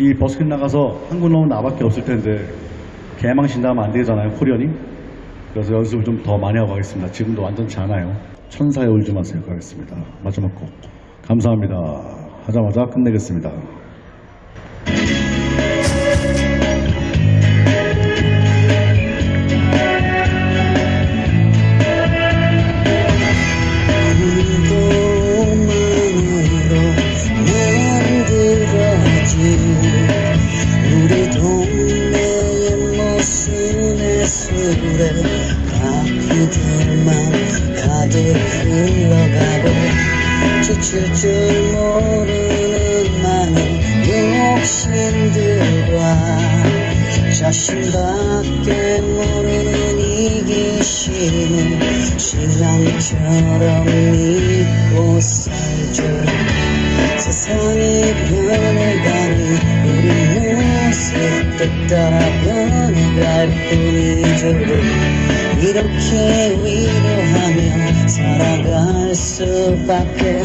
이 버스킹 나가서 한국 나온 나밖에 없을 텐데 개망신다면 안 되잖아요 코리언이. 그래서 연습을 좀 더 많이 하고 가겠습니다. 지금도 완전치 않아요. 천사에 울지 마세요. 가겠습니다. 마지막 곡. 감사합니다. 하자마자 끝내겠습니다 바퀴들만 가득 흘러가고 지칠 줄 모르는 많은 욕심들과 자신밖에 모르는 이기심을 신앙처럼 믿고 살죠. 세상이 변해가니 우리 모습도 따라 변해갈 뿐이죠 이렇게 위로하며 살아갈 수밖에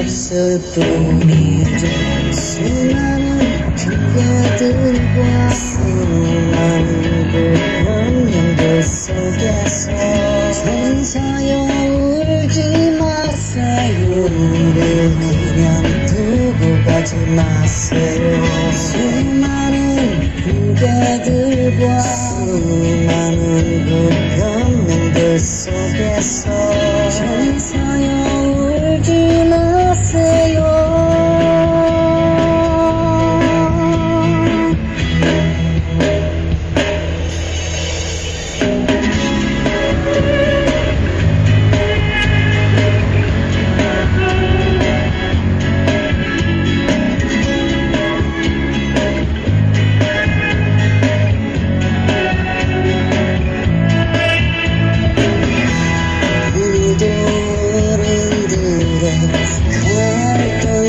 없을 뿐이죠. 수많은 그대들과 수많은 그 변명들 속에서 천사여 울지 마세요. 우릴 그냥 두고 가지 마세요 속에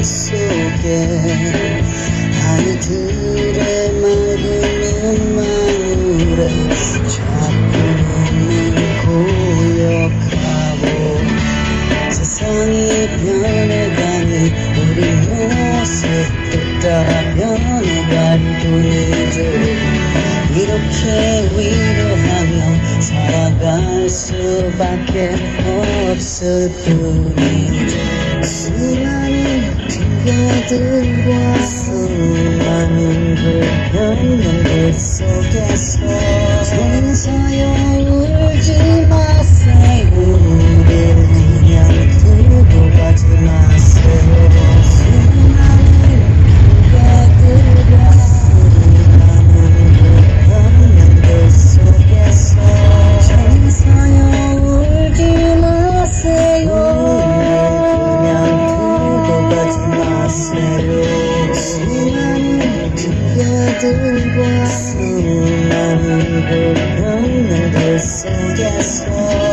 속에 아이들의 맑은 눈망울에 자꾸는 고역하고 세상이 변해가니 우리 모습도 따라 변해갈 뿐이죠 이렇게 위로하며 살아갈 수밖에 없을 수많은 핑계들과 수많은 불편함들 속에서 핑계들과 수많은 불편함들 속에서